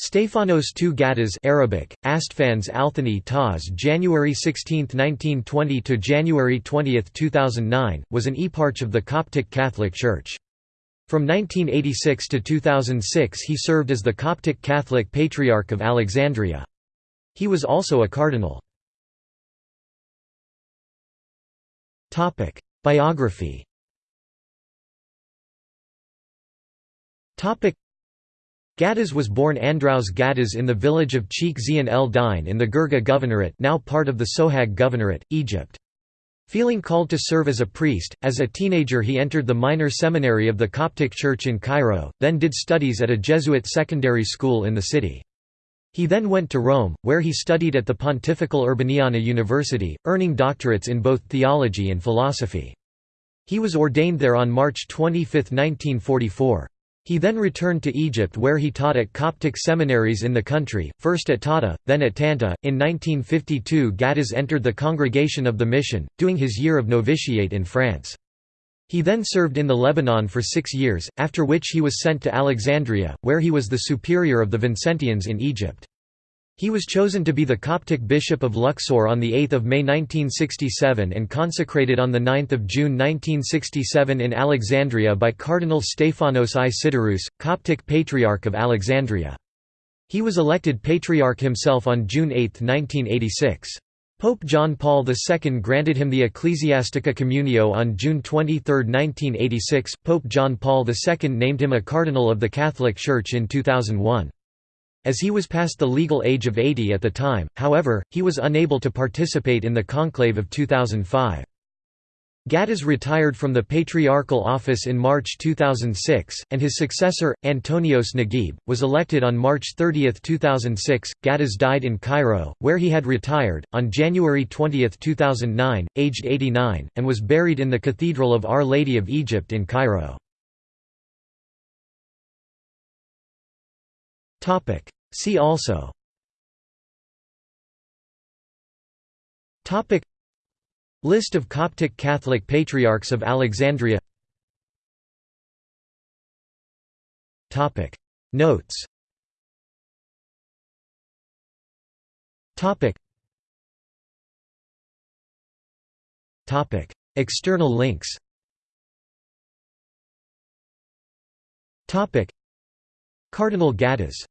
Stephanos II Ghattas Arabic, Astfans Althani Taz January 16, 1920 to January 20, 2009, was an eparch of the Coptic Catholic Church. From 1986 to 2006 he served as the Coptic Catholic Patriarch of Alexandria. He was also a cardinal. Biography Ghattas was born Andraos Ghattas in the village of Cheikh Zian el Dine in the Girgeh Governorate now part of the Sohag Governorate, Egypt. Feeling called to serve as a priest, as a teenager he entered the minor seminary of the Coptic Church in Cairo, then did studies at a Jesuit secondary school in the city. He then went to Rome, where he studied at the Pontifical Urbaniana University, earning doctorates in both theology and philosophy. He was ordained there on March 25, 1944. He then returned to Egypt where he taught at Coptic seminaries in the country, first at Tahta, then at Tanta. In 1952 Ghattas entered the Congregation of the Mission, doing his year of novitiate in France. He then served in the Lebanon for six years, after which he was sent to Alexandria, where he was the superior of the Vincentians in Egypt. He was chosen to be the Coptic Bishop of Luxor on 8 May 1967 and consecrated on 9 June 1967 in Alexandria by Cardinal Stephanos I Coptic Patriarch of Alexandria. He was elected Patriarch himself on June 8, 1986. Pope John Paul II granted him the Ecclesiastica Communio on June 23, 1986. Pope John Paul II named him a Cardinal of the Catholic Church in 2001. As he was past the legal age of 80 at the time, however, he was unable to participate in the conclave of 2005. Ghattas retired from the patriarchal office in March 2006, and his successor, Antonios Naguib, was elected on March 30, 2006. Ghattas died in Cairo, where he had retired, on January 20, 2009, aged 89, and was buried in the Cathedral of Our Lady of Egypt in Cairo. See also. Topic. List of Coptic Catholic Patriarchs of Alexandria. Topic. Notes. Topic. Topic. External links. Topic. Cardinal Ghattas